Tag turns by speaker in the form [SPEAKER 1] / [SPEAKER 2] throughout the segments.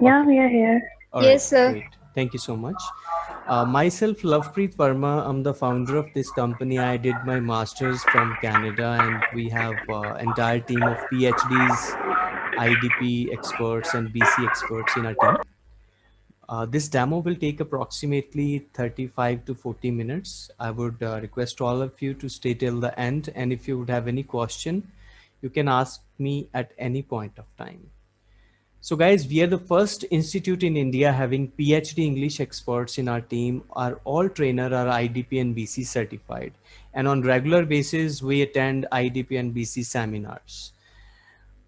[SPEAKER 1] Yeah, we are here.
[SPEAKER 2] All
[SPEAKER 3] Yes,
[SPEAKER 2] right,
[SPEAKER 3] sir.
[SPEAKER 2] great. Thank you so much. Uh, myself, Lovepreet Verma. I'm the founder of this company. I did my master's from Canada, and we have uh, entire team of PhDs, IDP experts, and BC experts in our team. Uh, this demo will take approximately 35 to 40 minutes. I would uh, request all of you to stay till the end. And if you would have any question, you can ask me at any point of time. So guys, we are the first institute in India having PhD English experts in our team are all trainer are IDP and BC certified. And on regular basis, we attend IDP and BC seminars.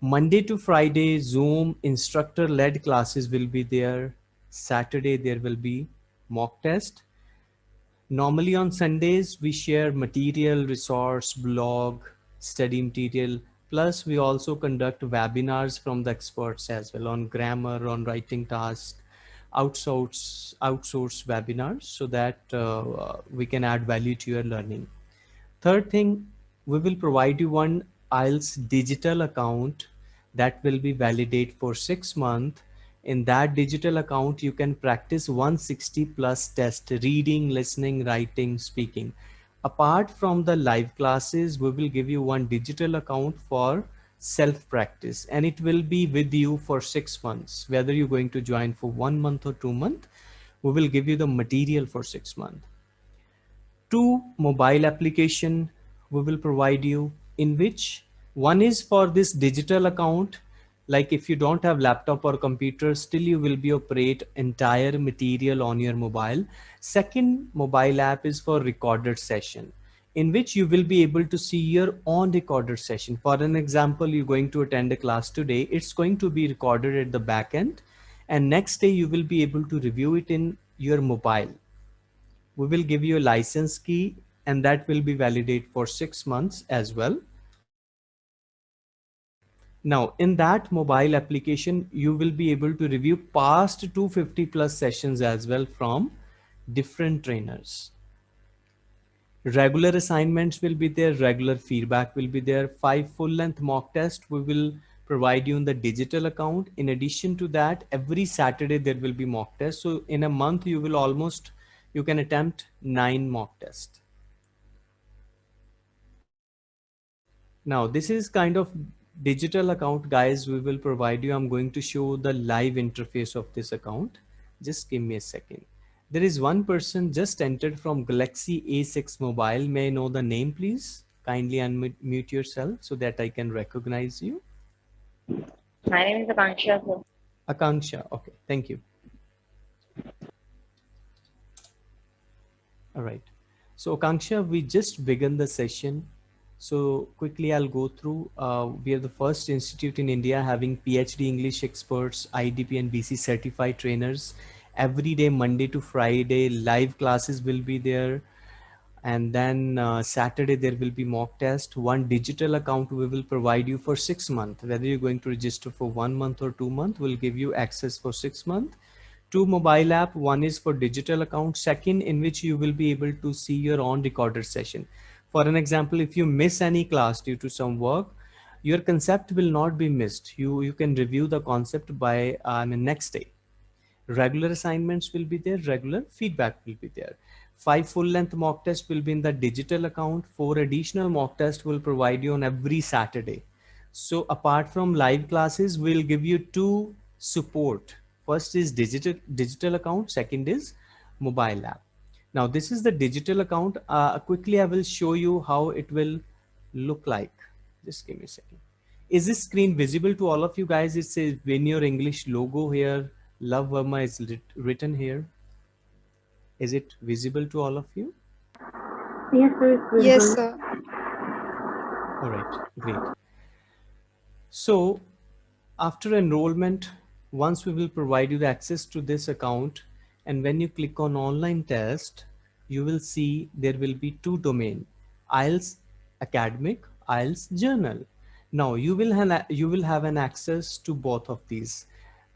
[SPEAKER 2] Monday to Friday, Zoom instructor led classes will be there. Saturday, there will be mock test. Normally on Sundays, we share material, resource, blog, study material, Plus, we also conduct webinars from the experts as well on grammar, on writing tasks, outsource, outsource webinars so that uh, we can add value to your learning. Third thing, we will provide you one IELTS digital account that will be validate for six months. In that digital account, you can practice 160 plus test, reading, listening, writing, speaking apart from the live classes, we will give you one digital account for self practice and it will be with you for six months, whether you're going to join for one month or two months, we will give you the material for six months. Two mobile application we will provide you in which one is for this digital account like if you don't have laptop or computer still you will be operate entire material on your mobile second mobile app is for recorded session in which you will be able to see your own recorded session. For an example you're going to attend a class today it's going to be recorded at the back end and next day you will be able to review it in your mobile. We will give you a license key and that will be validate for six months as well. Now in that mobile application, you will be able to review past 250 plus sessions as well from different trainers. Regular assignments will be there, regular feedback will be there, five full length mock test we will provide you in the digital account. In addition to that, every Saturday there will be mock test. So in a month, you will almost, you can attempt nine mock tests. Now this is kind of digital account guys we will provide you i'm going to show the live interface of this account just give me a second there is one person just entered from galaxy a6 mobile may I know the name please kindly unmute yourself so that i can recognize you
[SPEAKER 1] My name is Akanksha. Sir.
[SPEAKER 2] Akanksha. Okay, thank you. All right. So Akanksha, we just began the session so quickly I'll go through. Uh, we are the first institute in India having PhD English experts, IDP and BC certified trainers. Every day, Monday to Friday, live classes will be there. And then uh, Saturday, there will be mock test. One digital account we will provide you for six months. Whether you're going to register for one month or two months, we'll give you access for six months. Two mobile app, one is for digital account, second in which you will be able to see your own recorded session for an example, if you miss any class due to some work, your concept will not be missed. You, you can review the concept by uh, next day. Regular assignments will be there, regular feedback will be there. Five full length mock tests will be in the digital account. Four additional mock tests will provide you on every Saturday. So apart from live classes, we'll give you two support. First is digital, digital account. Second is mobile app. Now this is the digital account. Uh, quickly, I will show you how it will look like. Just give me a second. Is this screen visible to all of you guys? It says Venure English logo here. Love Verma is written here. Is it visible to all of you?
[SPEAKER 1] Yes, sir.
[SPEAKER 3] Yes, sir.
[SPEAKER 2] All right, great. So after enrollment, once we will provide you the access to this account, and when you click on online test, you will see there will be two domain, IELTS academic, IELTS general. Now you will have you will have an access to both of these.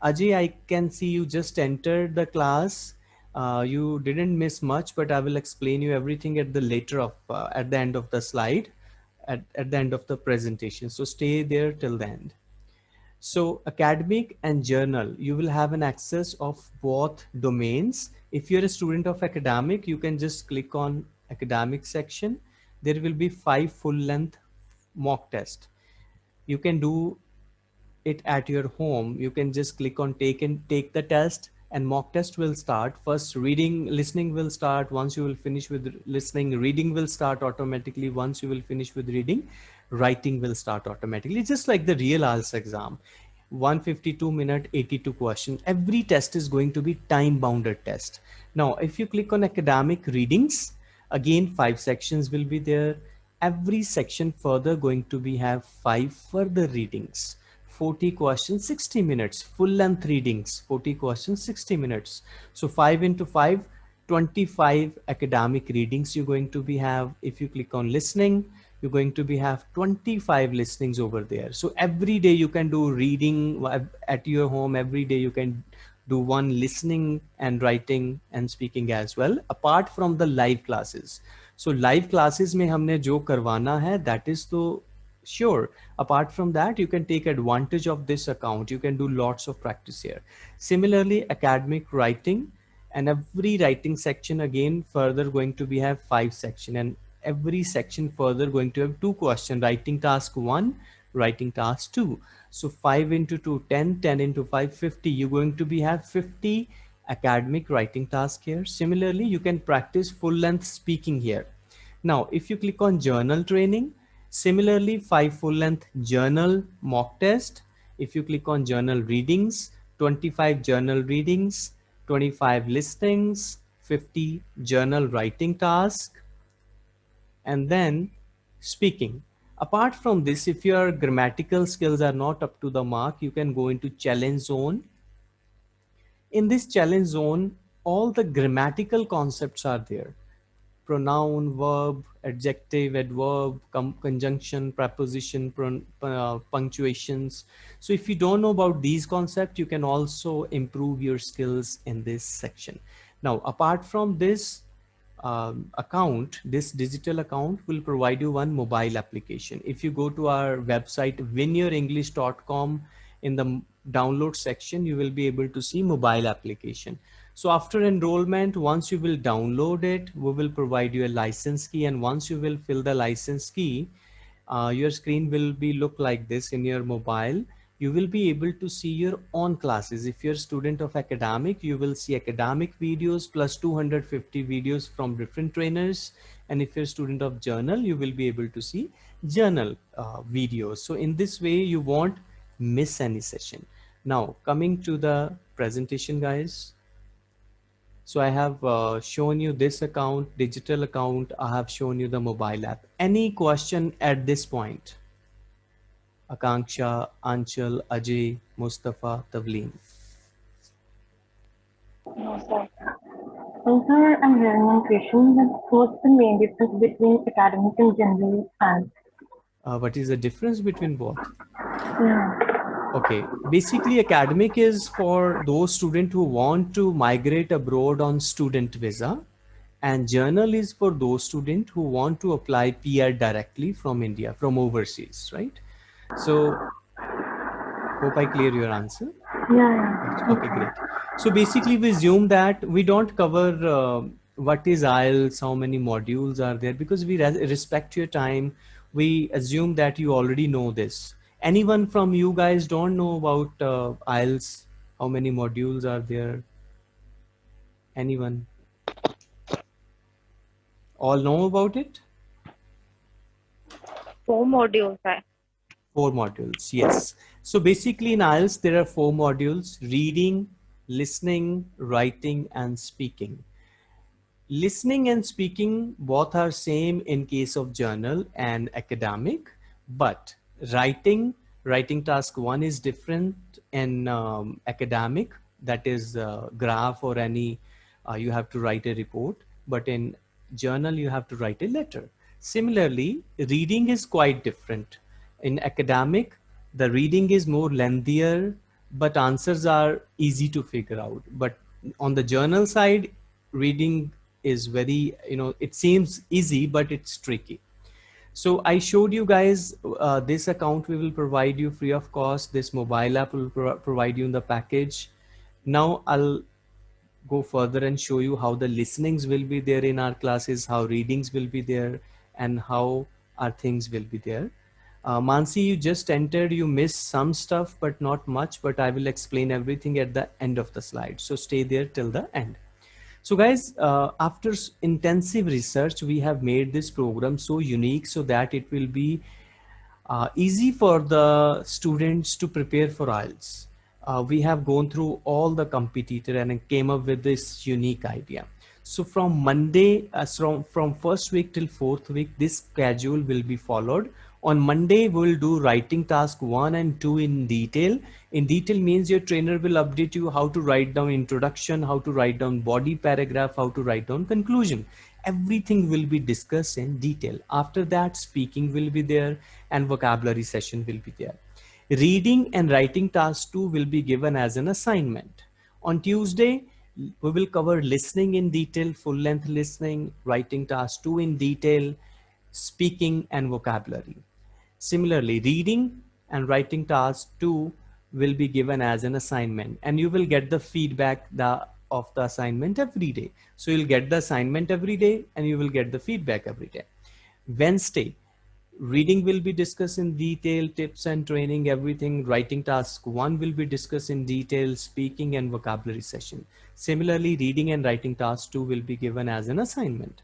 [SPEAKER 2] Ajay, I can see you just entered the class. Uh, you didn't miss much, but I will explain you everything at the later of uh, at the end of the slide, at, at the end of the presentation. So stay there till the end. So academic and general, you will have an access of both domains. If you're a student of academic, you can just click on academic section. There will be five full length mock test. You can do it at your home. You can just click on take and take the test and mock test will start. First reading, listening will start. Once you will finish with listening, reading will start automatically. Once you will finish with reading, writing will start automatically. Just like the real IELTS exam. 152 minute 82 question every test is going to be time bounded test now if you click on academic readings again five sections will be there every section further going to be have five further readings 40 questions 60 minutes. Full length readings 40 questions 60 minutes. So 5 into 5 25 academic readings you're going to be have. If you click on listening you're going to be have 25 listenings over there. So every day you can do reading at your home. Every day you can do one listening and writing and speaking as well apart from the live classes. So live classes mein humne jo karwana hai that is to sure. Apart from that you can take advantage of this account. You can do lots of practice here. Similarly academic writing and every writing section again further going to be have five section and every section further going to have two question. Writing task one writing task two. So 5 into 2 10 10 into 5 50 you're going to be have 50 academic writing task here. Similarly you can practice full length speaking here. Now if you click on general training similarly five full length general mock test if you click on general readings 25 general readings 25 listings 50 journal writing task and then speaking. Apart from this, if your grammatical skills are not up to the mark, you can go into challenge zone. In this challenge zone, all the grammatical concepts are there. Pronoun, verb, adjective, adverb, conjunction, preposition, uh, punctuations. So if you don't know about these concepts, you can also improve your skills in this section. Now, apart from this, um, account, this digital account will provide you one mobile application. If you go to our website, winyourenglish.com in the download section, you will be able to see mobile application. So after enrollment, once you will download it, we will provide you a license key. And once you will fill the license key, uh, your screen will be look like this in your mobile you will be able to see your own classes. If you're a student of academic, you will see academic videos plus 250 videos from different trainers. And if you're a student of general, you will be able to see general uh, videos. So in this way, you won't miss any session. Now coming to the presentation, guys. So I have uh, shown you this account, digital account. I have shown you the mobile app. Any question at this point? Akanksha, Anchal, Ajay, Mustafa, Tavleen?
[SPEAKER 1] No, sir. So, sir, I'm hearing one question. What's the main difference between academic and general science?
[SPEAKER 2] Uh, what is the difference between both?
[SPEAKER 1] Yeah.
[SPEAKER 2] Okay, basically academic is for those students who want to migrate abroad on student visa and general is for those students who want to apply PR directly from India, from overseas, right? So hope I clear your answer.
[SPEAKER 1] Yeah.
[SPEAKER 2] Okay, great. So basically we assume that we don't cover uh, what is IELTS, how many modules are there because we respect your time. We assume that you already know this. Anyone from you guys don't know about uh, IELTS, how many modules are there? Anyone? All know about it?
[SPEAKER 1] Four modules.
[SPEAKER 2] Four modules, yes. So basically in IELTS, there are four modules, reading, listening, writing, and speaking. Listening and speaking both are same in case of general and academic, but writing, writing task one is different in um, academic, that is uh, graph or any, uh, you have to write a report, but in general, you have to write a letter. Similarly, reading is quite different in academic, the reading is more lengthier, but answers are easy to figure out. But on the general side, reading is very, you know, it seems easy, but it's tricky. So I showed you guys uh, this account we will provide you free of cost. This mobile app will pro provide you in the package. Now I'll go further and show you how the listenings will be there in our classes, how readings will be there, and how our things will be there. Uh, Mansi, you just entered, you missed some stuff, but not much, but I will explain everything at the end of the slide. So stay there till the end. So guys, uh, after intensive research, we have made this program so unique so that it will be uh, easy for the students to prepare for IELTS. Uh, we have gone through all the competitor and came up with this unique idea. So from Monday, uh, from, from first week till fourth week, this schedule will be followed on Monday, we'll do writing task one and two in detail. In detail means your trainer will update you how to write down introduction, how to write down body paragraph, how to write down conclusion. Everything will be discussed in detail. After that, speaking will be there and vocabulary session will be there. Reading and writing task two will be given as an assignment. On Tuesday, we will cover listening in detail, full length listening, writing task two in detail, speaking and vocabulary. Similarly, reading and writing task two will be given as an assignment and you will get the feedback the, of the assignment every day. So you'll get the assignment every day and you will get the feedback every day. Wednesday, reading will be discussed in detail, tips and training, everything. Writing task one will be discussed in detail, speaking and vocabulary session. Similarly, reading and writing task two will be given as an assignment.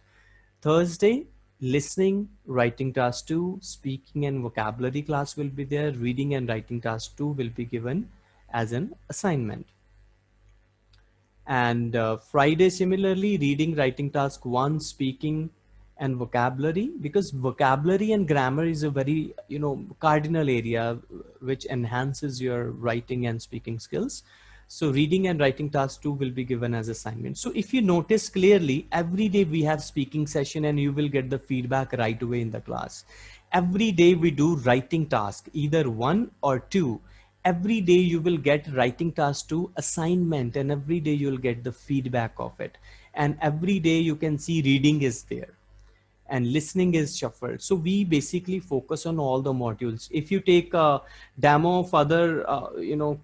[SPEAKER 2] Thursday, listening, writing task two, speaking and vocabulary class will be there. Reading and writing task two will be given as an assignment. And uh, Friday, similarly, reading, writing task one, speaking and vocabulary, because vocabulary and grammar is a very, you know, cardinal area which enhances your writing and speaking skills. So reading and writing task two will be given as assignment. So if you notice clearly, every day we have speaking session and you will get the feedback right away in the class. Every day we do writing task, either one or two. Every day you will get writing task two assignment and every day you'll get the feedback of it. And every day you can see reading is there and listening is shuffled. So we basically focus on all the modules. If you take a demo of other, uh, you know,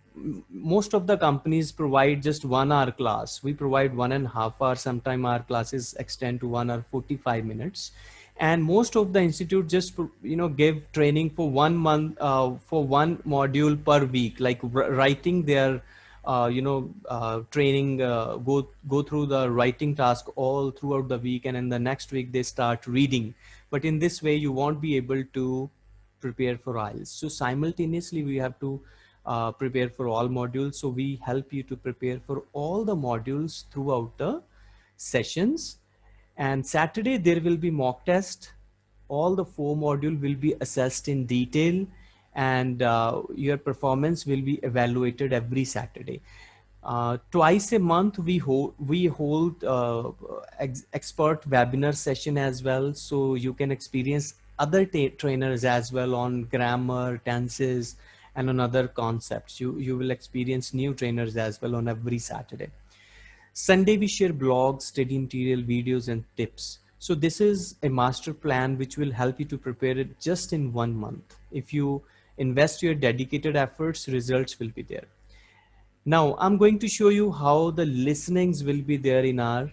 [SPEAKER 2] most of the companies provide just one hour class. We provide one and a half hour. Sometime our classes extend to one hour 45 minutes. And most of the institute just, you know, give training for one month, uh, for one module per week, like writing their uh, you know, uh, training, uh, go, go through the writing task all throughout the week. And in the next week, they start reading. But in this way, you won't be able to prepare for IELTS. So simultaneously, we have to uh, prepare for all modules. So we help you to prepare for all the modules throughout the sessions. And Saturday, there will be mock test. All the four module will be assessed in detail and uh, your performance will be evaluated every Saturday. Uh, twice a month we hold we hold uh, ex expert webinar session as well so you can experience other trainers as well on grammar tenses and on other concepts. You you will experience new trainers as well on every saturday. Sunday we share blogs study material videos and tips. So this is a master plan which will help you to prepare it just in one month. If you invest your dedicated efforts, results will be there. Now I'm going to show you how the listenings will be there in our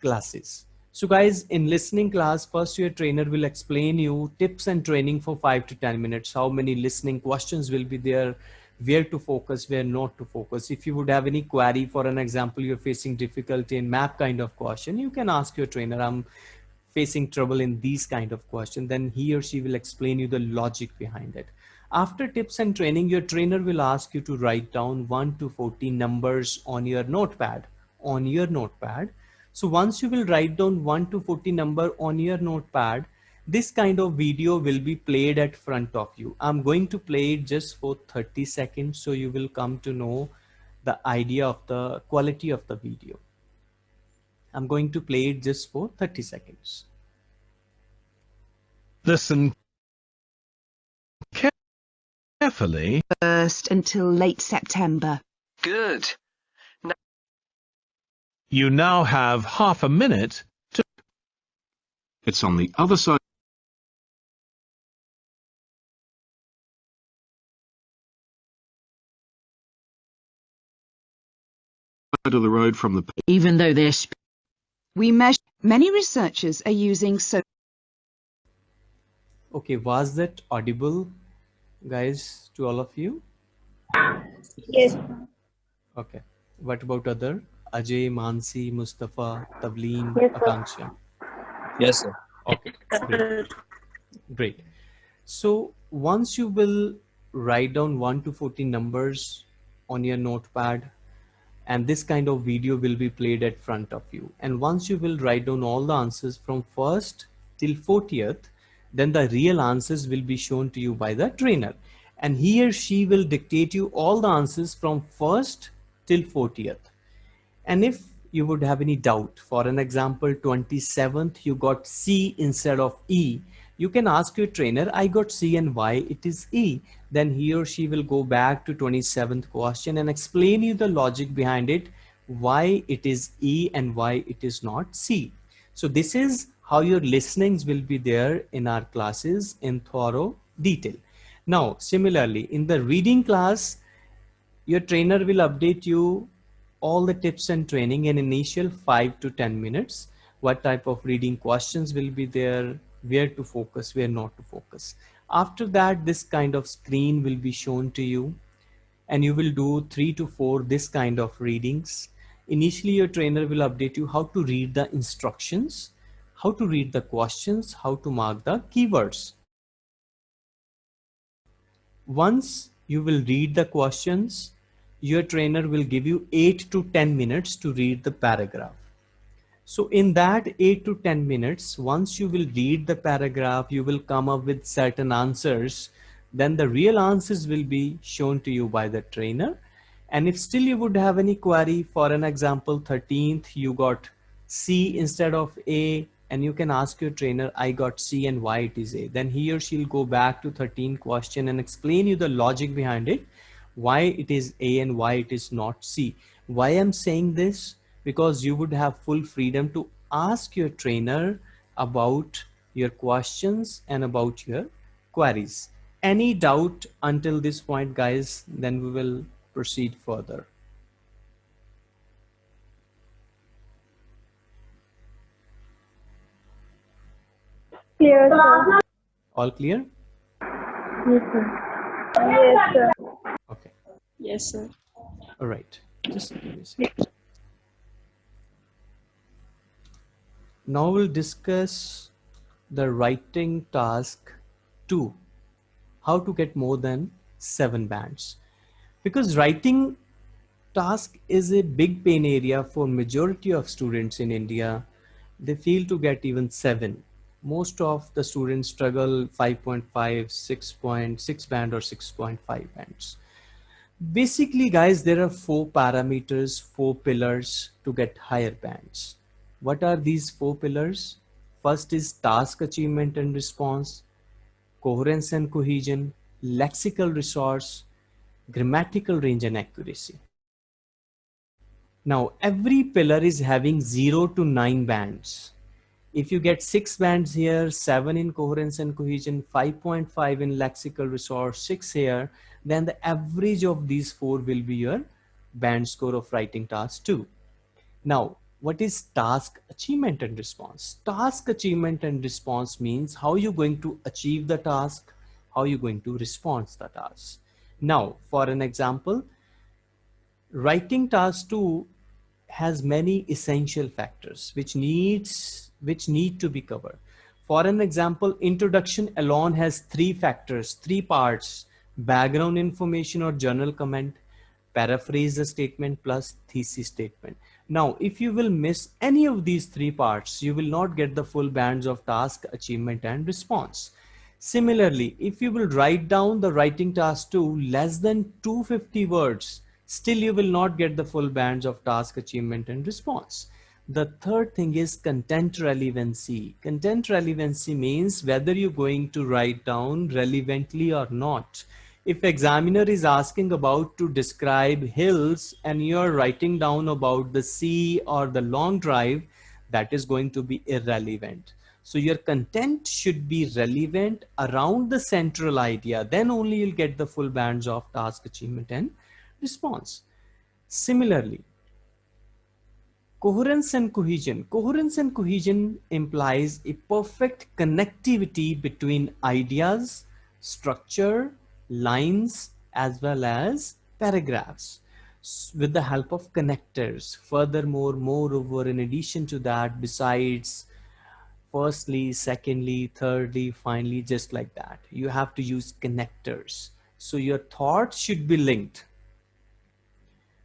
[SPEAKER 2] classes. So guys, in listening class, first your trainer will explain you tips and training for five to 10 minutes, how many listening questions will be there, where to focus, where not to focus. If you would have any query, for an example, you're facing difficulty in map kind of question, you can ask your trainer, I'm facing trouble in these kind of question, then he or she will explain you the logic behind it. After tips and training, your trainer will ask you to write down 1 to 40 numbers on your notepad, on your notepad. So once you will write down 1 to 40 number on your notepad, this kind of video will be played at front of you. I'm going to play it just for 30 seconds so you will come to know the idea of the quality of the video. I'm going to play it just for 30 seconds.
[SPEAKER 3] Listen carefully
[SPEAKER 4] first until late September.
[SPEAKER 5] Good.
[SPEAKER 3] Now you now have half a minute to...
[SPEAKER 6] It's on the other side.
[SPEAKER 5] of the road from the
[SPEAKER 6] even though they're
[SPEAKER 4] we measure many researchers are using so
[SPEAKER 2] okay was that audible guys, to all of you?
[SPEAKER 1] Yes.
[SPEAKER 2] Okay. What about other? Ajay, Mansi, Mustafa, Tavleen,
[SPEAKER 1] Yes, sir.
[SPEAKER 2] Akanksha.
[SPEAKER 7] Yes, sir.
[SPEAKER 2] Okay, great. Great. So once you will write down 1 to 14 numbers on your notepad and this kind of video will be played at front of you. And once you will write down all the answers from first till 40th, then the real answers will be shown to you by the trainer. And he or she will dictate you all the answers from first till 40th. And if you would have any doubt, for an example, 27th, you got C instead of E, you can ask your trainer, I got C and why it is E. Then he or she will go back to 27th question and explain you the logic behind it, why it is E and why it is not C. So this is how your listenings will be there in our classes in thorough detail. Now, similarly, in the reading class, your trainer will update you all the tips and training in initial five to 10 minutes, what type of reading questions will be there, where to focus, where not to focus. After that, this kind of screen will be shown to you and you will do three to four this kind of readings. Initially, your trainer will update you how to read the instructions, how to read the questions, how to mark the keywords. Once you will read the questions, your trainer will give you 8 to 10 minutes to read the paragraph. So in that 8 to 10 minutes, once you will read the paragraph, you will come up with certain answers. Then the real answers will be shown to you by the trainer. And if still you would have any query, for an example, 13th, you got C instead of A, and you can ask your trainer, I got C and why it is A. Then he or she'll go back to 13 question and explain you the logic behind it why it is A and why it is not C. Why I'm saying this? Because you would have full freedom to ask your trainer about your questions and about your queries. Any doubt until this point, guys, then we will proceed further.
[SPEAKER 1] Clear, sir.
[SPEAKER 2] All clear?
[SPEAKER 1] Yes, sir. Yes, sir.
[SPEAKER 2] Okay.
[SPEAKER 8] Yes, sir.
[SPEAKER 2] All right. Just give me a second. Now we'll discuss the writing task two, how to get more than seven bands. Because writing task is a big pain area for majority of students in India. They fail to get even seven. Most of the students struggle 5.5, 6.6 band or 6.5 bands. Basically, guys, there are four parameters, four pillars to get higher bands. What are these four pillars? First is task achievement and response, coherence and cohesion, lexical resource, grammatical range and accuracy. Now, every pillar is having zero to nine bands. If you get six bands here, seven in coherence and cohesion, 5.5 in lexical resource, six here, then the average of these four will be your band score of writing task two. Now, what is task achievement and response? Task achievement and response means how you're going to achieve the task, how you're going to respond to the task. Now, for an example, writing task two has many essential factors which needs which need to be covered. For an example, introduction alone has three factors, three parts, background information or journal comment, paraphrase the statement plus thesis statement. Now, if you will miss any of these three parts, you will not get the full bands of task, achievement and response. Similarly, if you will write down the writing task to less than 250 words, still you will not get the full bands of task, achievement and response. The third thing is content relevancy. Content relevancy means whether you're going to write down relevantly or not. If examiner is asking about to describe hills and you're writing down about the sea or the long drive, that is going to be irrelevant. So your content should be relevant around the central idea. Then only you'll get the full bands of task achievement and response. Similarly, coherence and cohesion. Coherence and cohesion implies a perfect connectivity between ideas, structure, lines, as well as paragraphs with the help of connectors. Furthermore, moreover, in addition to that, besides firstly, secondly, thirdly, finally, just like that. You have to use connectors. So your thoughts should be linked.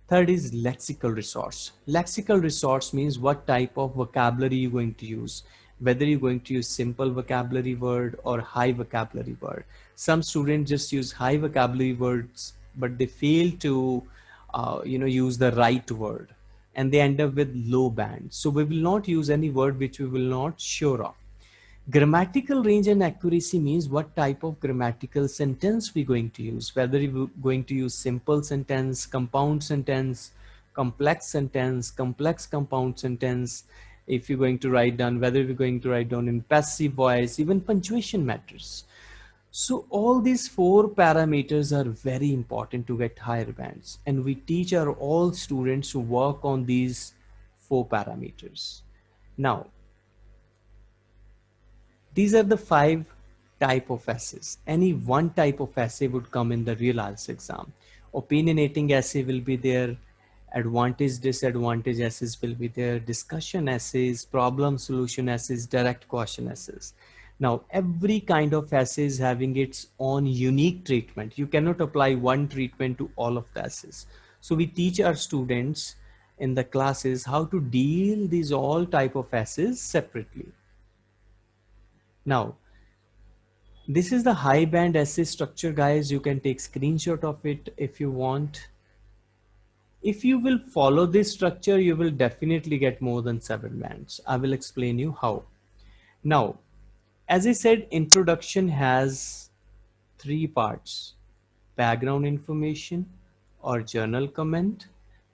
[SPEAKER 2] Third is lexical resource. Lexical resource means what type of vocabulary you're going to use, whether you're going to use simple vocabulary word or high vocabulary word. Some students just use high vocabulary words, but they fail to, uh, you know, use the right word and they end up with low band. So we will not use any word which we will not sure of. Grammatical range and accuracy means what type of grammatical sentence we're going to use, whether we're going to use simple sentence, compound sentence, complex sentence, complex compound sentence, if you're going to write down, whether you're going to write down in passive voice, even punctuation matters. So all these four parameters are very important to get higher bands. And we teach our all students to work on these four parameters. Now, these are the five type of essays. Any one type of essay would come in the real IELTS exam. Opinionating essay will be there. Advantage, disadvantage essays will be there. Discussion essays, problem solution essays, direct question essays. Now, every kind of essay is having its own unique treatment. You cannot apply one treatment to all of the assays. So we teach our students in the classes how to deal these all type of essays separately. Now, this is the high band essay structure, guys. You can take screenshot of it if you want. If you will follow this structure, you will definitely get more than seven bands. I will explain you how. Now, as I said, introduction has three parts, background information or journal comment,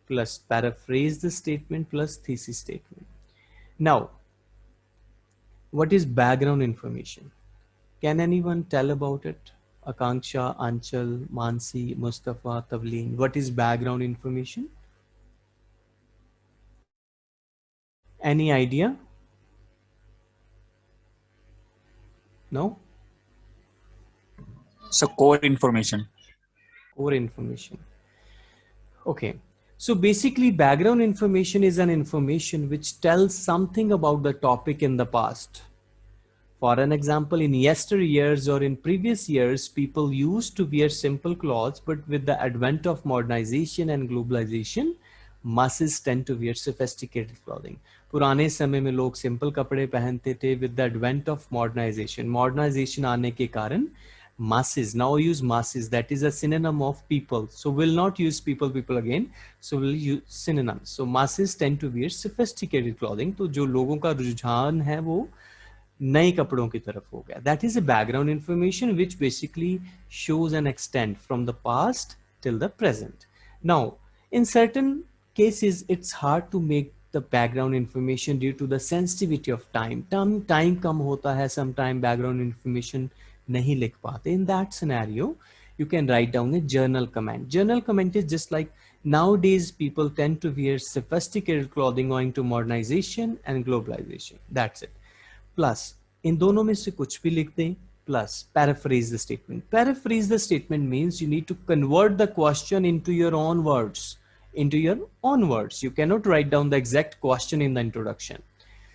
[SPEAKER 2] plus paraphrase the statement plus thesis statement. Now, what is background information? Can anyone tell about it? Akanksha, Anchal, Mansi, Mustafa, Tavleen. What is background information? Any idea? No?
[SPEAKER 5] So core information.
[SPEAKER 2] Core information. Okay. So basically background information is an information which tells something about the topic in the past. For an example, in yesteryears or in previous years, people used to wear simple clothes, but with the advent of modernization and globalization, masses tend to wear sophisticated clothing. पुराने समय में लोग simple कपड़े पहनते थे with the advent of modernisation modernisation आने के कारण masses now use masses that is a synonym of people so we'll not use people people again so we'll use synonyms so masses tend to wear sophisticated clothing तो जो लोगों का रुझान है वो नए कपड़ों की तरफ हो गया that is a background information which basically shows an extent from the past till the present now in certain cases it's hard to make the background information due to the sensitivity of time. Time, time kam hota hai, sometime background information nahi likh paate. In that scenario, you can write down a journal comment. Journal comment is just like nowadays people tend to wear sophisticated clothing owing to modernization and globalization. That's it. Plus, in dono mein se kuch bhi likh plus paraphrase the statement. Paraphrase the statement means you need to convert the question into your own words into your own words. You cannot write down the exact question in the introduction.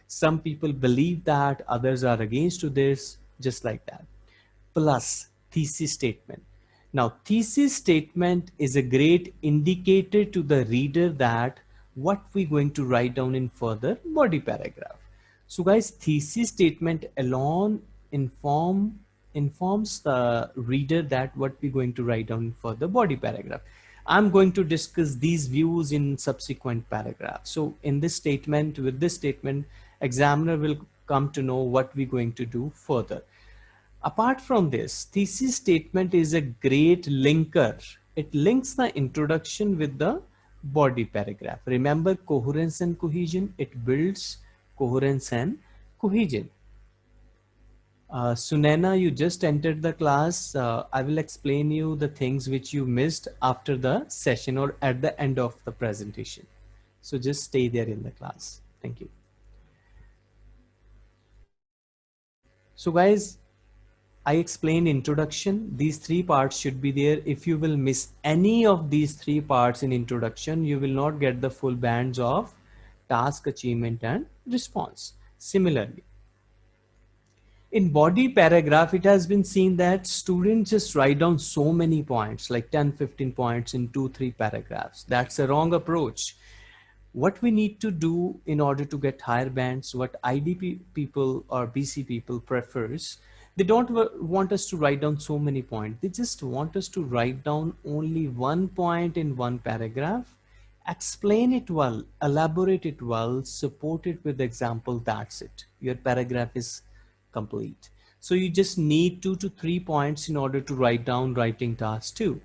[SPEAKER 2] Some people believe that, others are against to this, just like that. Plus thesis statement. Now, thesis statement is a great indicator to the reader that what we're going to write down in further body paragraph. So guys, thesis statement alone inform informs the reader that what we're going to write down for the body paragraph. I'm going to discuss these views in subsequent paragraphs. So in this statement, with this statement, examiner will come to know what we're going to do further. Apart from this, thesis statement is a great linker. It links the introduction with the body paragraph. Remember coherence and cohesion, it builds coherence and cohesion. Uh, Sunena, you just entered the class. Uh, I will explain you the things which you missed after the session or at the end of the presentation. So just stay there in the class. Thank you. So guys, I explained introduction. These three parts should be there. If you will miss any of these three parts in introduction, you will not get the full bands of task achievement and response. Similarly, in body paragraph, it has been seen that students just write down so many points, like 10, 15 points in two, three paragraphs. That's a wrong approach. What we need to do in order to get higher bands, what IDP people or BC people prefers, they don't want us to write down so many points. They just want us to write down only one point in one paragraph, explain it well, elaborate it well, support it with example. That's it. Your paragraph is complete. So you just need two to three points in order to write down writing task two.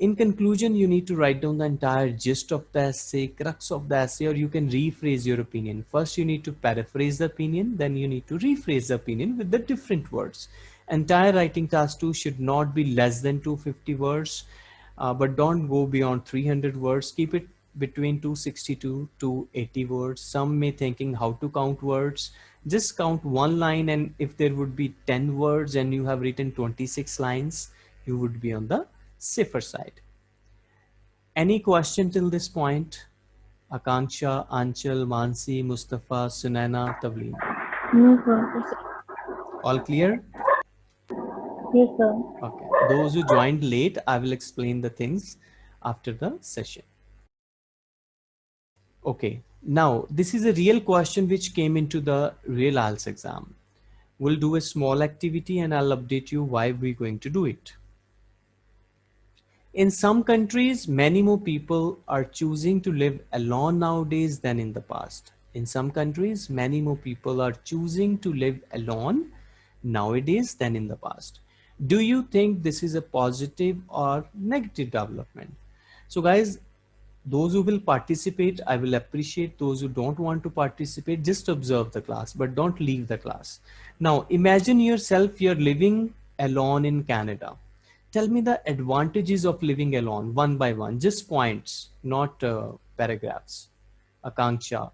[SPEAKER 2] In conclusion, you need to write down the entire gist of the essay, crux of the essay, or you can rephrase your opinion. First, you need to paraphrase the opinion, then you need to rephrase the opinion with the different words. Entire writing task two should not be less than 250 words, uh, but don't go beyond 300 words. Keep it between 262 to 80 words. Some may thinking how to count words. Just count one line and if there would be 10 words and you have written 26 lines, you would be on the safer side. Any question till this point? Akanksha, Anchal, Mansi, Mustafa, Sunaina, Tavleen.
[SPEAKER 1] No, sir.
[SPEAKER 2] All clear?
[SPEAKER 1] Yes, sir.
[SPEAKER 2] Okay. Those who joined late, I will explain the things after the session. Okay. Now, this is a real question which came into the real IELTS exam. We'll do a small activity and I'll update you why we're going to do it. In some countries, many more people are choosing to live alone nowadays than in the past. In some countries, many more people are choosing to live alone nowadays than in the past. Do you think this is a positive or negative development? So guys, those who will participate, I will appreciate those who don't want to participate, just observe the class, but don't leave the class. Now imagine yourself, you're living alone in Canada tell me the advantages of living alone one by one. Just points not uh, paragraphs. Akanksha.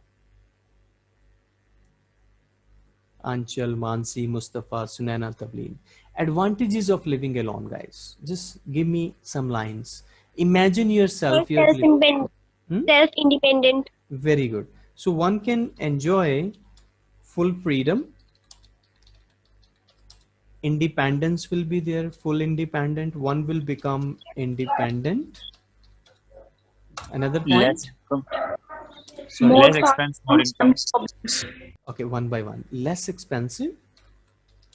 [SPEAKER 2] Anchal mansi mustafa sunana tavleen advantages of living alone guys. Just give me some lines. Imagine yourself you're
[SPEAKER 5] self-independent.
[SPEAKER 2] Hmm?
[SPEAKER 5] Self-independent.
[SPEAKER 2] very good. So one can enjoy full freedom independence will be there full independent one will become independent. Another point?
[SPEAKER 6] Less
[SPEAKER 2] Sorry.
[SPEAKER 1] More
[SPEAKER 6] less expense more income.
[SPEAKER 2] okay one by one. Less expensive.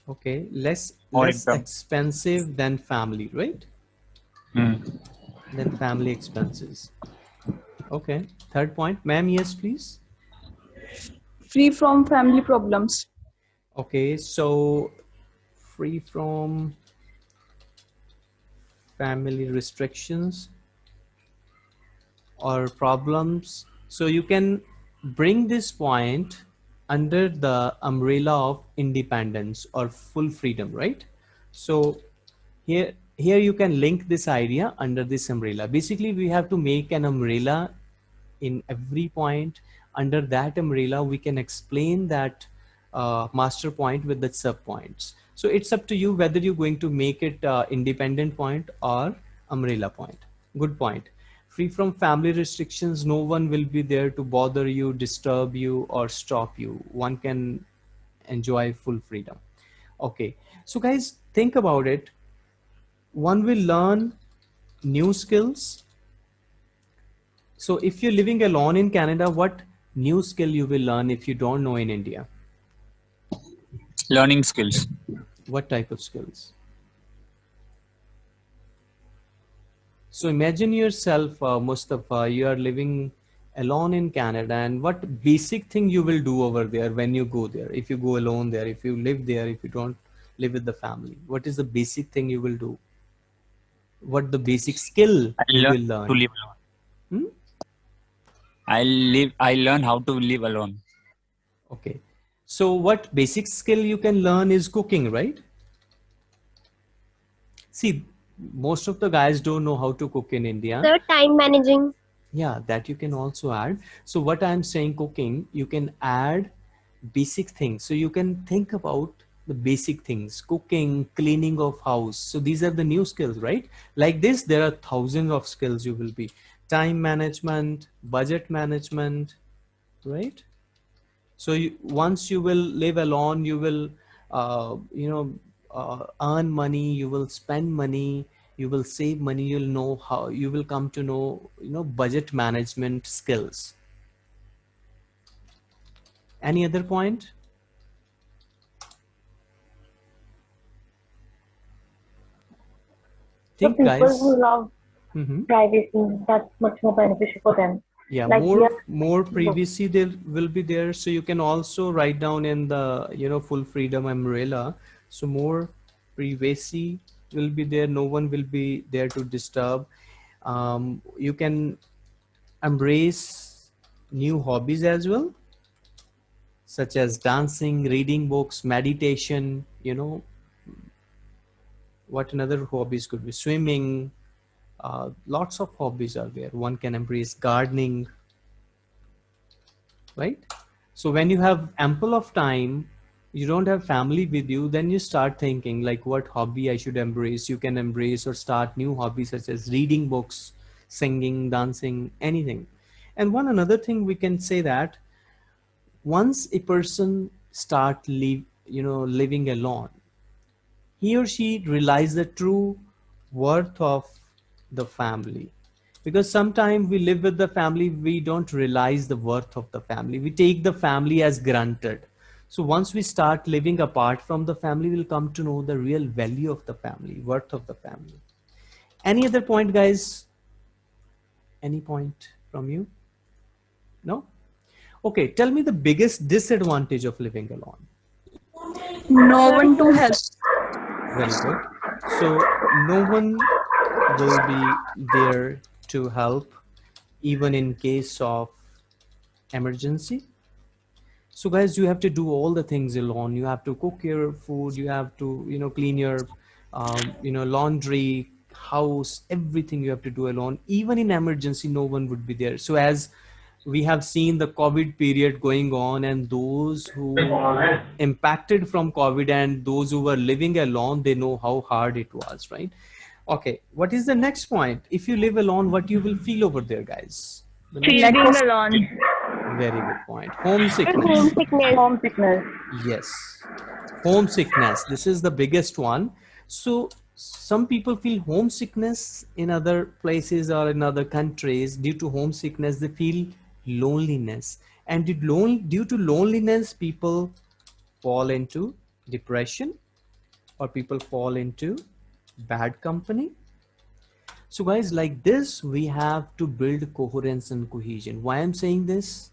[SPEAKER 2] Okay less
[SPEAKER 6] More
[SPEAKER 2] less
[SPEAKER 6] income.
[SPEAKER 2] expensive than family right?
[SPEAKER 6] Hmm.
[SPEAKER 2] than family expenses. Okay third point. Ma'am yes please.
[SPEAKER 7] Free from family problems.
[SPEAKER 2] Okay so free from family restrictions or problems. So you can bring this point under the umbrella of independence or full freedom right? So here here you can link this idea under this umbrella. Basically we have to make an umbrella in every point. Under that umbrella we can explain that uh, master point with the sub points. So it's up to you whether you're going to make it uh, independent point or umbrella point. Good point. Free from family restrictions no one will be there to bother you disturb you or stop you. One can enjoy full freedom. Okay. So guys think about it. One will learn new skills. So if you're living alone in canada what new skill you will learn if you don't know in india
[SPEAKER 6] learning skills.
[SPEAKER 2] What type of skills? So imagine yourself uh, mustafa you are living alone in canada and what basic thing you will do over there when you go there? If you go alone there if you live there if you don't live with the family what is the basic thing you will do? What the basic skill
[SPEAKER 6] I
[SPEAKER 2] you
[SPEAKER 6] learn
[SPEAKER 2] will learn?
[SPEAKER 6] to live alone.
[SPEAKER 2] Hmm?
[SPEAKER 6] i live i learn how to live alone.
[SPEAKER 2] Okay so what basic skill you can learn is cooking right see most of the guys don't know how to cook in india
[SPEAKER 5] Sir, time managing.
[SPEAKER 2] Yeah, that you can also add. So what I'm saying cooking, you can add basic things. So you can think about the basic things, cooking, cleaning of house. So these are the new skills, right? Like this, there are thousands of skills you will be time management, budget management, right? So you, once you will live alone, you will, uh, you know, uh, earn money, you will spend money, you will save money, you'll know how, you will come to know, you know, budget management skills. Any other point?
[SPEAKER 1] For
[SPEAKER 2] Think
[SPEAKER 1] people
[SPEAKER 2] guys.
[SPEAKER 1] who love
[SPEAKER 2] Mhm.
[SPEAKER 1] privacy, that's much more beneficial for them.
[SPEAKER 2] Yeah
[SPEAKER 1] like
[SPEAKER 2] more
[SPEAKER 1] are-
[SPEAKER 2] more privacy there will be there. So you can also write down in the you know full freedom umbrella. So more privacy will be there. No one will be there to disturb. Um, you can embrace new hobbies as well such as dancing reading books meditation you know what another hobbies could be. Swimming uh, lots of hobbies are there. One can embrace gardening, right? So when you have ample of time, you don't have family with you, then you start thinking like what hobby I should embrace. You can embrace or start new hobbies such as reading books, singing, dancing, anything. And one another thing we can say that once a person start live, you know, living alone, he or she realize the true worth of the family. Because sometimes we live with the family we don't realize the worth of the family. We take the family as granted. So once we start living apart from the family we'll come to know the real value of the family worth of the family. Any other point guys? Any point from you? No? Okay tell me the biggest disadvantage of living alone.
[SPEAKER 7] No one to help.
[SPEAKER 2] very good. So no one will be there to help even in case of emergency. So guys you have to do all the things alone. You have to cook your food. You have to you know clean your um, you know laundry house everything you have to do alone. Even in emergency no one would be there. So as we have seen the covid period going on and those who impacted from covid and those who were living alone they know how hard it was right okay what is the next point? If you live alone what you will feel over there guys? The
[SPEAKER 1] Feeling alone.
[SPEAKER 2] very good point. Homesickness.
[SPEAKER 1] Homesickness. Homesickness.
[SPEAKER 2] yes. Homesickness. This is the biggest one. So some people feel homesickness in other places or in other countries. Due to homesickness they feel loneliness. And due to loneliness people fall into depression or people fall into bad company so guys like this we have to build coherence and cohesion why i'm saying this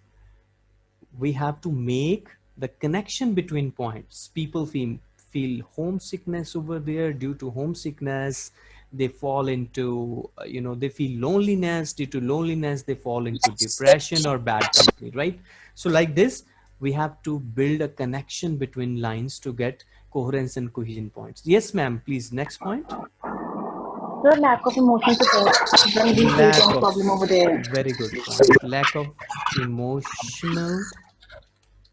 [SPEAKER 2] we have to make the connection between points. People feel, feel homesickness over there due to homesickness. They fall into, you know, they feel loneliness due to loneliness. They fall into depression or bad company, right? So like this, we have to build a connection between lines to get coherence and cohesion points. Yes, ma'am, please. Next point.
[SPEAKER 1] The lack of emotional support. Then we
[SPEAKER 2] Lack
[SPEAKER 1] face any
[SPEAKER 2] of-
[SPEAKER 1] problem over there.
[SPEAKER 2] Very good point. Lack of emotional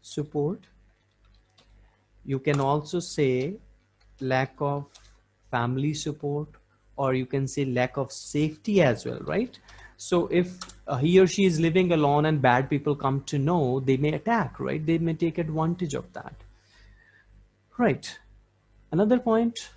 [SPEAKER 2] support. You can also say lack of family support, or you can say lack of safety as well, right? So if uh, he or she is living alone and bad people come to know, they may attack, right? They may take advantage of that. Right. Another point?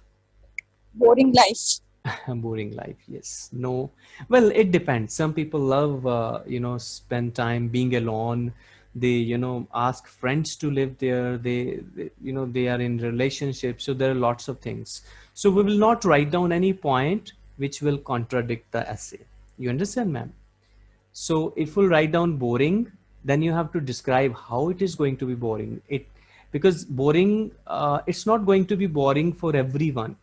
[SPEAKER 7] Boring life.
[SPEAKER 2] boring life yes. No. Well it depends. Some people love uh, you know spend time being alone. They you know ask friends to live there. They, they you know they are in relationships. So there are lots of things. So we will not write down any point which will contradict the essay. You understand ma'am? So if we'll write down boring then you have to describe how it is going to be boring. It because boring uh, it's not going to be boring for everyone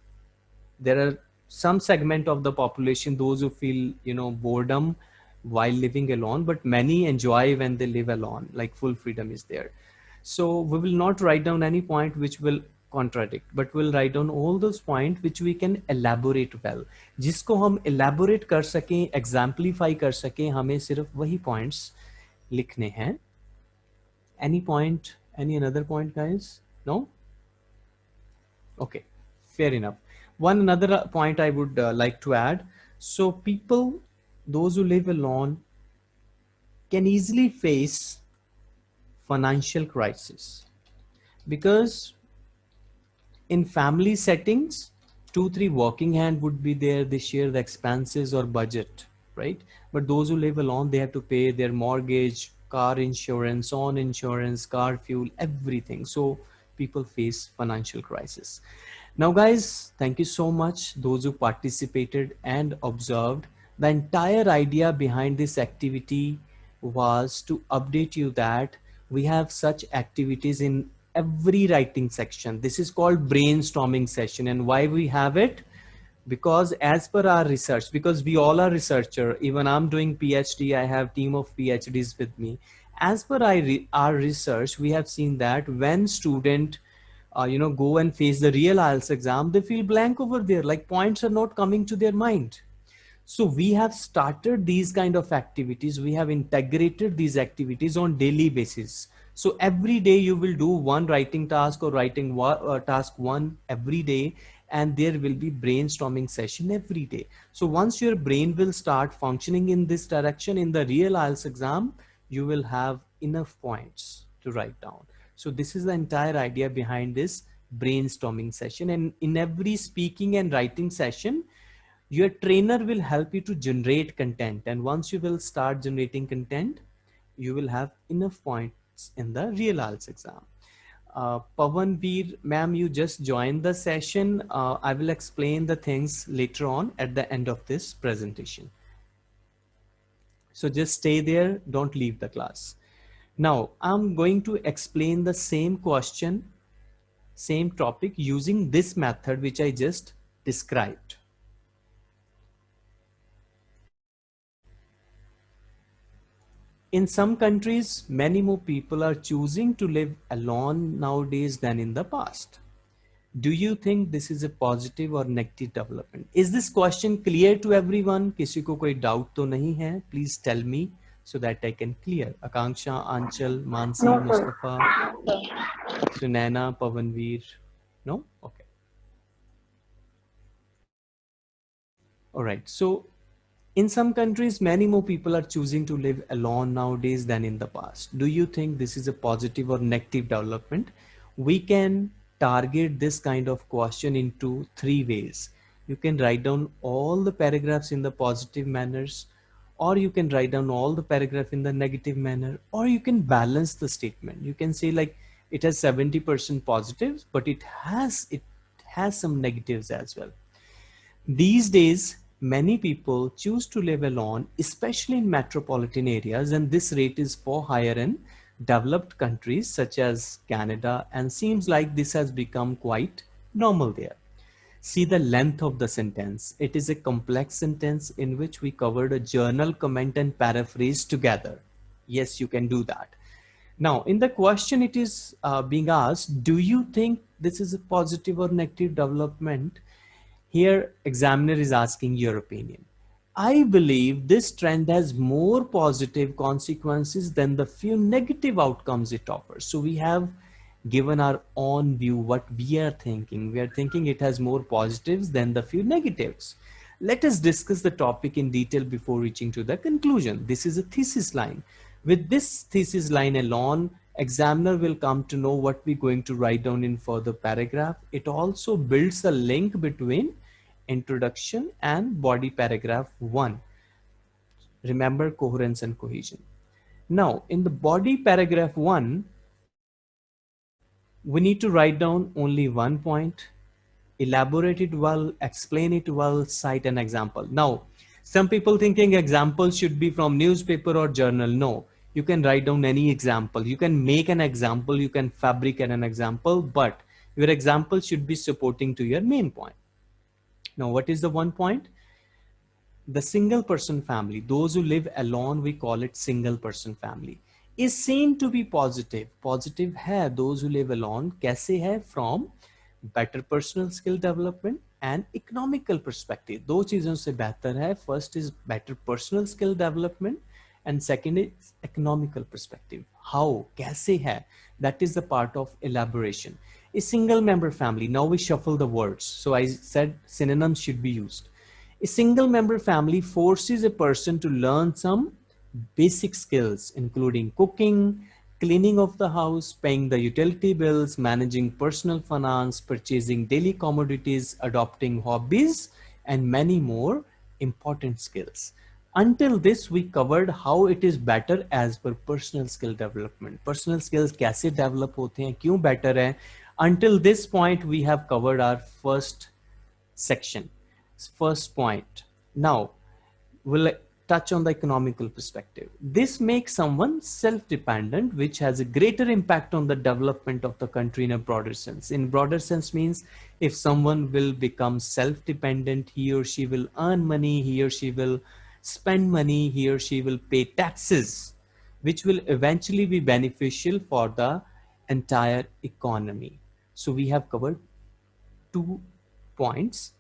[SPEAKER 2] there are some segment of the population those who feel you know boredom while living alone but many enjoy when they live alone like full freedom is there so we will not write down any point which will contradict but we'll write down all those points which we can elaborate well जिसको हम elaborate कर सकें exemplify कर सकें हमें सिर्फ वही points लिखने हैं any point any another point guys? No? Okay fair enough. One another uh, point i would uh, like to add. So people those who live alone can easily face financial crisis. Because in family settings two three working hand would be there they share the expenses or budget right? But those who live alone they have to pay their mortgage car insurance on insurance car fuel everything so people face financial crisis now guys thank you so much those who participated and observed the entire idea behind this activity was to update you that we have such activities in every writing section. This is called brainstorming session. And why we have it? Because as per our research, because we all are researcher, even I'm doing PhD, I have team of PhDs with me. As per our research, we have seen that when student, uh, you know, go and face the real IELTS exam, they feel blank over there, like points are not coming to their mind. So we have started these kind of activities. We have integrated these activities on daily basis. So every day you will do one writing task or writing uh, task one every day and there will be brainstorming session every day. So once your brain will start functioning in this direction in the real IELTS exam, you will have enough points to write down. So this is the entire idea behind this brainstorming session. And in every speaking and writing session, your trainer will help you to generate content and once you will start generating content you will have enough points in the real IELTS exam uh, Pavan Veer, ma'am, you just joined the session. Uh, I will explain the things later on at the end of this presentation. So just stay there, don't leave the class. Now I'm going to explain the same question, same topic using this method, which I just described. in some countries, many more people are choosing to live alone nowadays than in the past. Do you think this is a positive or negative development? Is this question clear to everyone? किसी को कोई doubt तो नहीं है? Please tell me so that I can clear. Akanksha, Anchal, Mansi, no, Mustafa, Sunana, Pavanveer. No? Okay. All right. So in some countries, many more people are choosing to live alone nowadays than in the past. Do you think this is a positive or negative development? We can target this kind of question into three ways. You can write down all the paragraphs in the positive manners, or you can write down all the paragraph in the negative manner, or you can balance the statement. You can say like it has 70% positives, but it has, it has some negatives as well. These days, many people choose to live alone, especially in metropolitan areas, and this rate is far higher in developed countries such as Canada, and seems like this has become quite normal there. See the length of the sentence. It is a complex sentence in which we covered a general comment and paraphrase together. Yes, you can do that. Now, in the question, it is uh, being asked, do you think this is a positive or negative development? Here, examiner is asking your opinion. I believe this trend has more positive consequences than the few negative outcomes it offers. So we have given our own view, what we are thinking. We are thinking it has more positives than the few negatives. Let us discuss the topic in detail before reaching to the conclusion. This is a thesis line. With this thesis line alone, examiner will come to know what we're going to write down in further paragraph. It also builds a link between introduction and body paragraph one. Remember coherence and cohesion. Now in the body paragraph one, we need to write down only one point, elaborate it well, explain it well, cite an example. Now, some people thinking examples should be from newspaper or journal. No, you can write down any example. You can make an example, you can fabricate an example, but your example should be supporting to your main point. Now, what is the one point? The single person family, those who live alone, we call it single person family, is seen to be positive. Positive hai, those who live alone, kaise hai? From better personal skill development and economical perspective दो चीजों से बेहतर है first is better personal skill development and second is economical perspective how कैसे है that is the part of elaboration a single member family now we shuffle the words so I said synonyms should be used a single member family forces a person to learn some basic skills including cooking cleaning of the house, paying the utility bills, managing personal finance, purchasing daily commodities, adopting hobbies, and many more important skills. Until this, we covered how it is better as per personal skill development. Personal skills कैसे develop होते हैं, क्यों better है. Until this point, we have covered our first section, first point. Now, we'll touch on the economical perspective. This makes someone self-dependent, which has a greater impact on the development of the country in a broader sense. In broader sense means if someone will become self-dependent, he or she will earn money, he or she will spend money, he or she will pay taxes, which will eventually be beneficial for the entire economy. So we have covered two points.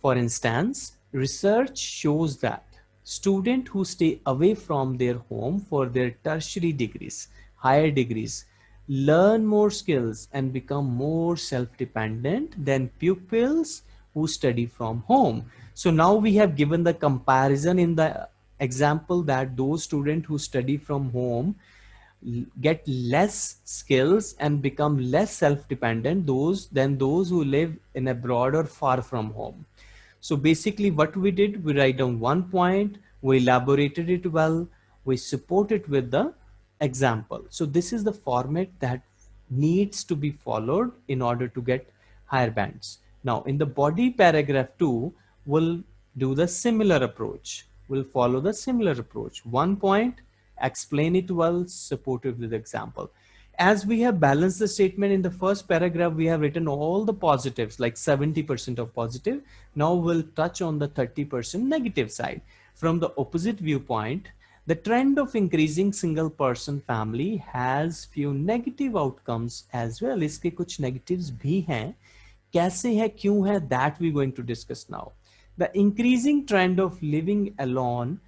[SPEAKER 2] For instance, research shows that students who stay away from their home for their tertiary degrees, higher degrees, learn more skills and become more self-dependent than pupils who study from home. So now we have given the comparison in the example that those students who study from home get less skills and become less self-dependent those than those who live in abroad or far from home. So basically what we did, we write down one point, we elaborated it well, we support it with the example. So this is the format that needs to be followed in order to get higher bands. Now in the body paragraph two, we'll do the similar approach. We'll follow the similar approach. One point, explain it well, support it with example as we have balanced the statement in the first paragraph, we have written all the positives, like 70% of positive. Now we'll touch on the 30% negative side. From the opposite viewpoint, the trend of increasing single person family has few negative outcomes as well. इसके कुछ negatives भी हैं. कैसे है, क्यों है, that we're going to discuss now. The increasing trend of living alone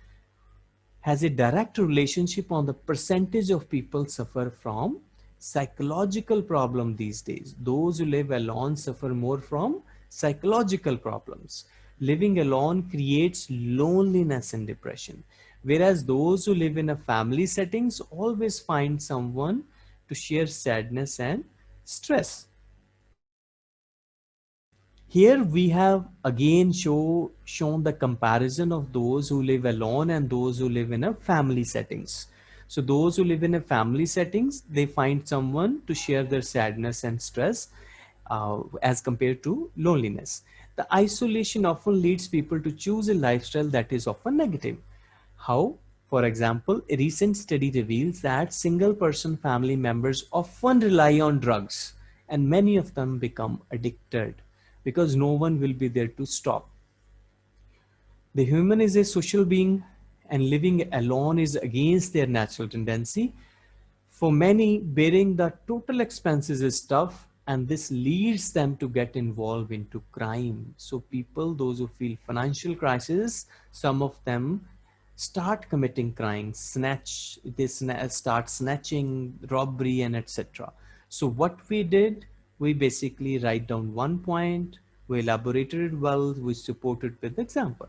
[SPEAKER 2] has a direct relationship on the percentage of people suffer from psychological problem these days. Those who live alone suffer more from psychological problems. Living alone creates loneliness and depression. Whereas those who live in a family settings always find someone to share sadness and stress. Here we have again show, shown the comparison of those who live alone and those who live in a family settings. So those who live in a family settings, they find someone to share their sadness and stress uh, as compared to loneliness. The isolation often leads people to choose a lifestyle that is often negative. How? For example, a recent study reveals that single person family members often rely on drugs and many of them become addicted because no one will be there to stop. The human is a social being and living alone is against their natural tendency. For many, bearing the total expenses is tough and this leads them to get involved into crime. So people, those who feel financial crisis, some of them start committing crimes, snatch, they start snatching, robbery and etc. So what we did, we basically write down one point, we elaborated it well, we support it with example.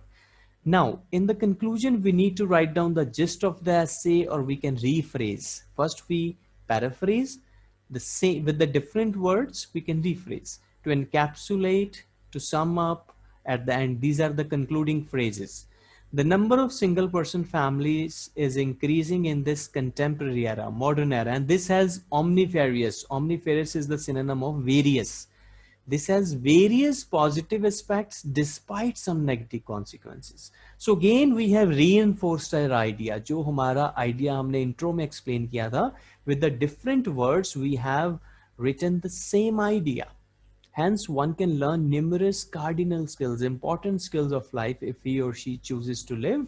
[SPEAKER 2] Now, in the conclusion, we need to write down the gist of the essay or we can rephrase. First, we paraphrase the same with the different words, we can rephrase to encapsulate, to sum up at the end. These are the concluding phrases. The number of single person families is increasing in this contemporary era, modern era, and this has omnifarious. Omnifarious is the synonym of various. This has various positive aspects despite some negative consequences. So again, we have reinforced our idea. जो हमारा idea हमने intro में explain किया था, with the different words we have written the same idea. Hence, one can learn numerous cardinal skills, important skills of life if he or she chooses to live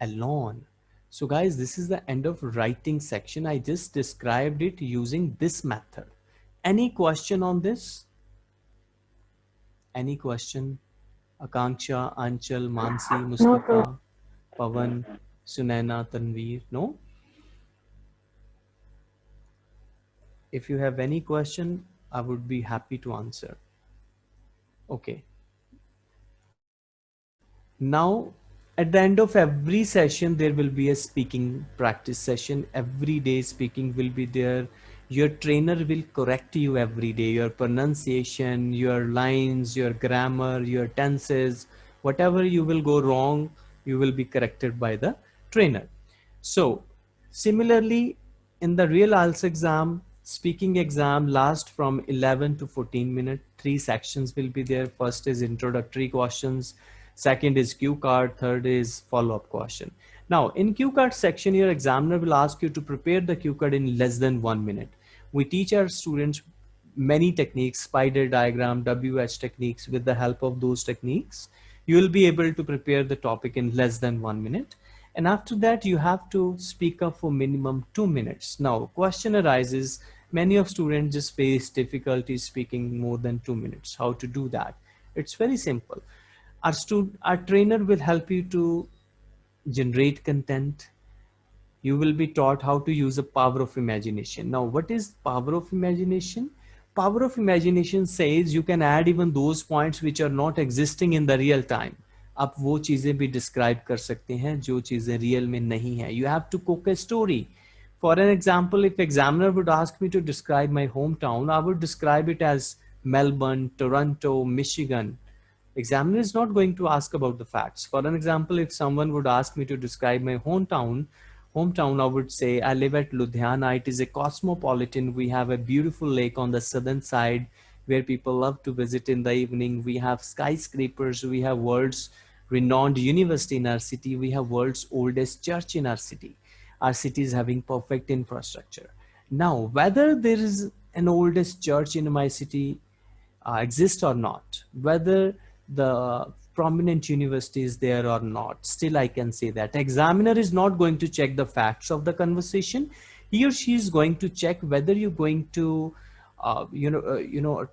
[SPEAKER 2] alone. So guys, this is the end of writing section. I just described it using this method. Any question on this? Any question? Akanksha, Anchal, Mansi. Mustafa, Pavan, Sunaina, Tanveer? No? If you have any question, I would be happy to answer. Okay. Now, at the end of every session, there will be a speaking practice session. Every day speaking will be there. Your trainer will correct you every day, your pronunciation, your lines, your grammar, your tenses, whatever you will go wrong, you will be corrected by the trainer. So similarly, in the real IELTS exam, speaking exam lasts from 11 to 14 minutes. Three sections will be there. First is introductory questions. Second is cue card. Third is follow-up question. Now in cue card section, your examiner will ask you to prepare the cue card in less than one minute. We teach our students many techniques, spider diagram, WH techniques. With the help of those techniques, you will be able to prepare the topic in less than one minute. And after that, you have to speak up for minimum two minutes. Now, question arises, many of students just face difficulty speaking more than two minutes. How to do that? It's very simple. Our, student, our trainer will help you to generate content. You will be taught how to use the power of imagination. Now, what is power of imagination? Power of imagination says you can add even those points which are not existing in the real time. आप वो चीज़ें भी describe कर सकते हैं जो चीज़ें real में नहीं है। You have to cook a story for an example if examiner would ask me to describe my home town I would describe it as Melbourne Toronto Michigan examiner is not going to ask about the facts for an example if someone would ask me to describe my home town home town I would say I live at Ludhiana it is a cosmopolitan we have a beautiful lake on the southern side where people love to visit in the evening we have skyscrapers we have renowned university in our city. We have world's oldest church in our city. Our city is having perfect infrastructure. Now whether there is an oldest church in my city uh, exists or not whether the prominent universities there or not still i can say that examiner is not going to check the facts of the conversation. He or she is going to check whether you're going to uh, you know uh, you know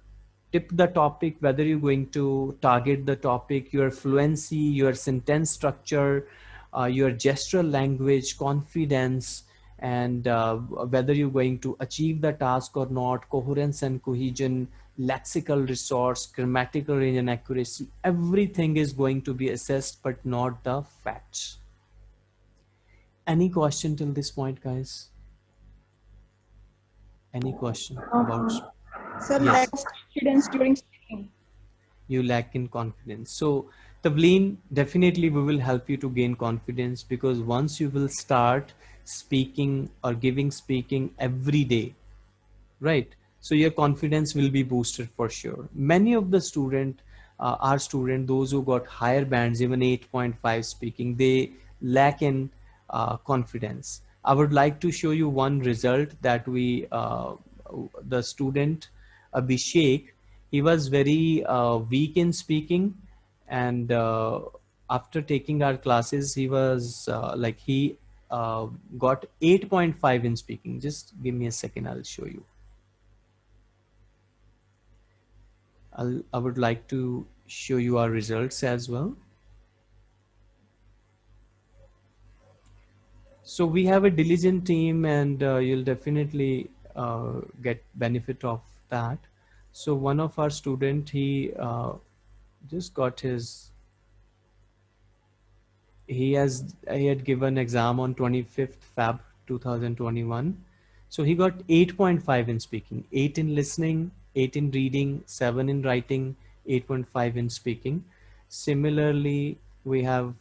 [SPEAKER 2] tip the topic whether you're going to target the topic your fluency your sentence structure uh, your gestural language confidence and uh, whether you're going to achieve the task or not coherence and cohesion lexical resource, grammatical range and accuracy, everything is going to be assessed, but not the facts. Any question till this point, guys? Any question about?
[SPEAKER 7] Sir,
[SPEAKER 2] Yes.
[SPEAKER 7] lack of confidence during speaking.
[SPEAKER 2] you lack in confidence. So Tavleen, definitely we will help you to gain confidence because once you will start speaking or giving speaking every day, right? So your confidence will be boosted for sure. Many of the student, uh, our student, those who got higher bands, even 8.5 speaking, they lack in uh, confidence. I would like to show you one result that we, uh, the student Abhishek, he was very uh, weak in speaking and uh, after taking our classes he was uh, like he uh, got 8.5 in speaking. Just give me a second i'll show you. I'll, i would like to show you our results as well. So we have a diligent team and uh, you'll definitely uh, get benefit of that so one of our student, he uh, just got his, he has, he had given exam on 25th Feb 2021. So he got 8.5 in speaking, 8 in listening, 8 in reading, 7 in writing, 8.5 in speaking. Similarly, we have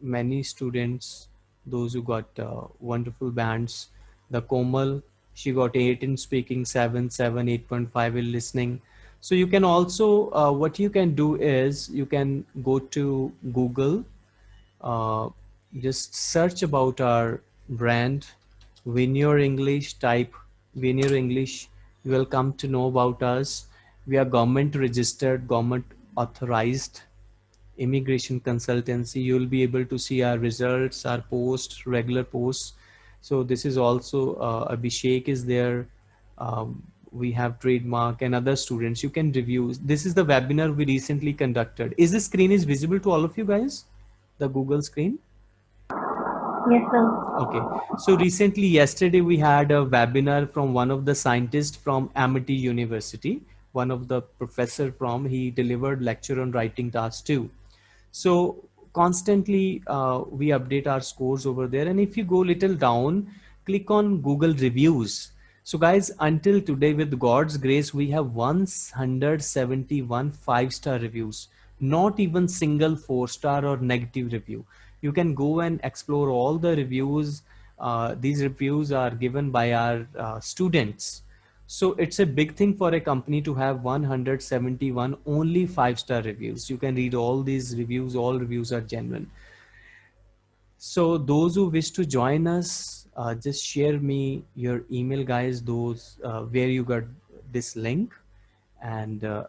[SPEAKER 2] many students, those who got uh, wonderful bands, the Komal she got 8 in speaking 7 7 8.5 in listening. So you can also uh, what you can do is you can go to google uh, just search about our brand. Veneer English type Veneer English you will come to know about us. We are government registered government authorized immigration consultancy. You will be able to see our results our posts regular posts so this is also uh, Abhishek is there. Um, we have trademark and other students. You can review. This is the webinar we recently conducted. Is the screen is visible to all of you guys? The Google screen?
[SPEAKER 1] Yes, sir.
[SPEAKER 2] Okay. So recently, yesterday, we had a webinar from one of the scientists from Amity University. One of the professor from, he delivered lecture on writing tasks too. So constantly, uh, we update our scores over there. And if you go little down, click on Google reviews. So guys, until today, with God's grace, we have 171 five-star reviews, not even single four-star or negative review you can go and explore all the reviews. Uh, these reviews are given by our uh, students. So it's a big thing for a company to have 171 only five star reviews. You can read all these reviews. All reviews are genuine. So those who wish to join us, uh, just share me your email guys, those uh, where you got this link and uh,